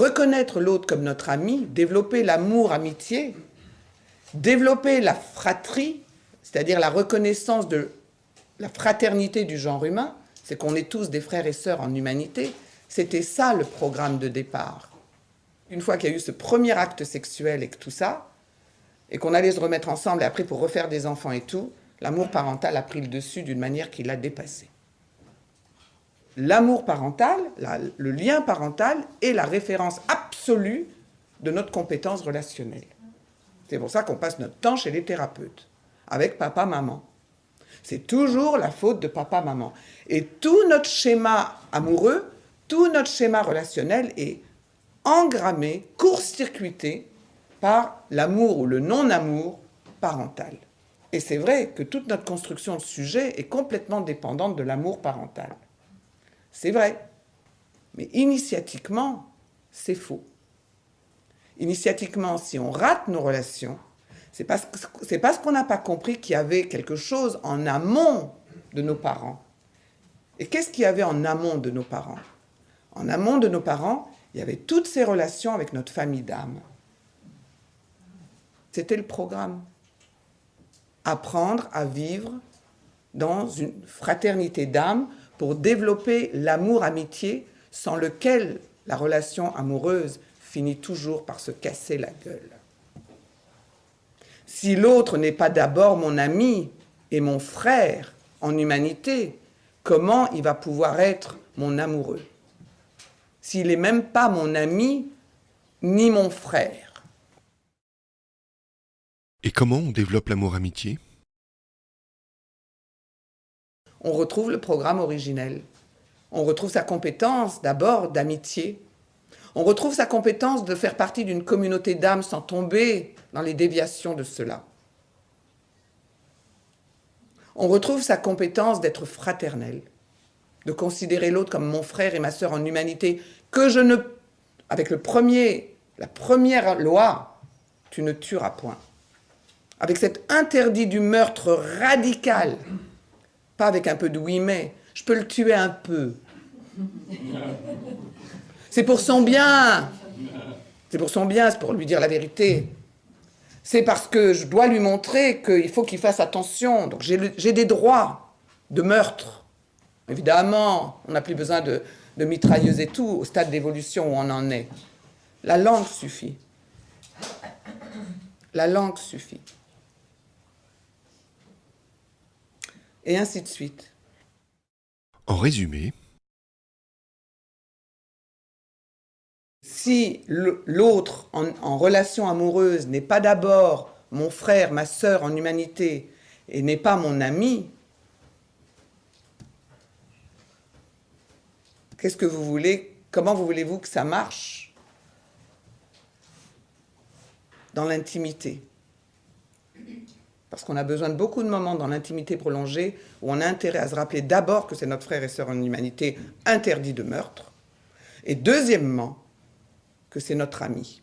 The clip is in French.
reconnaître l'autre comme notre ami, développer l'amour, amitié, développer la fratrie, c'est-à-dire la reconnaissance de la fraternité du genre humain, c'est qu'on est tous des frères et sœurs en humanité, c'était ça le programme de départ. Une fois qu'il y a eu ce premier acte sexuel et que tout ça, et qu'on allait se remettre ensemble et après pour refaire des enfants et tout, l'amour parental a pris le dessus d'une manière qui l'a dépassé. L'amour parental, le lien parental est la référence absolue de notre compétence relationnelle. C'est pour ça qu'on passe notre temps chez les thérapeutes, avec papa-maman. C'est toujours la faute de papa-maman. Et tout notre schéma amoureux, tout notre schéma relationnel est engrammé, court-circuité par l'amour ou le non-amour parental. Et c'est vrai que toute notre construction de sujet est complètement dépendante de l'amour parental. C'est vrai. Mais initiatiquement, c'est faux. Initiatiquement, si on rate nos relations, c'est parce, qu'on n'a pas compris qu'il y avait quelque chose en amont de nos parents. Et qu'est-ce qu'il y avait en amont de nos parents? En amont de nos parents, il y avait toutes ces relations avec notre famille d'âme. C'était le programme. Apprendre à vivre dans une fraternité d'âme pour développer l'amour-amitié sans lequel la relation amoureuse finit toujours par se casser la gueule. Si l'autre n'est pas d'abord mon ami et mon frère en humanité, comment il va pouvoir être mon amoureux? S'il n'est même pas mon ami ni mon frère. Et comment on développe l'amour-amitié on retrouve le programme originel. On retrouve sa compétence d'abord d'amitié. On retrouve sa compétence de faire partie d'une communauté d'âmes sans tomber dans les déviations de cela. On retrouve sa compétence d'être fraternel, de considérer l'autre comme mon frère et ma sœur en humanité, que je ne... Avec le premier, la première loi, tu ne tueras point. Avec cet interdit du meurtre radical, pas avec un peu de oui mais. Je peux le tuer un peu. C'est pour son bien. C'est pour son bien, c'est pour lui dire la vérité. C'est parce que je dois lui montrer qu'il faut qu'il fasse attention. Donc j'ai des droits de meurtre. Évidemment, on n'a plus besoin de, de mitrailleuses et tout, au stade d'évolution où on en est. La langue suffit. La langue suffit. Et ainsi de suite. En résumé, si l'autre en, relation amoureuse n'est pas d'abord mon frère, ma sœur en humanité et n'est pas mon ami, qu'est-ce que vous voulez Comment vous voulez-vous que ça marche dans l'intimité? Parce qu'on a besoin de beaucoup de moments dans l'intimité prolongée où on a intérêt à se rappeler d'abord que c'est notre frère et sœur en humanité interdit de meurtre, et deuxièmement, que c'est notre ami.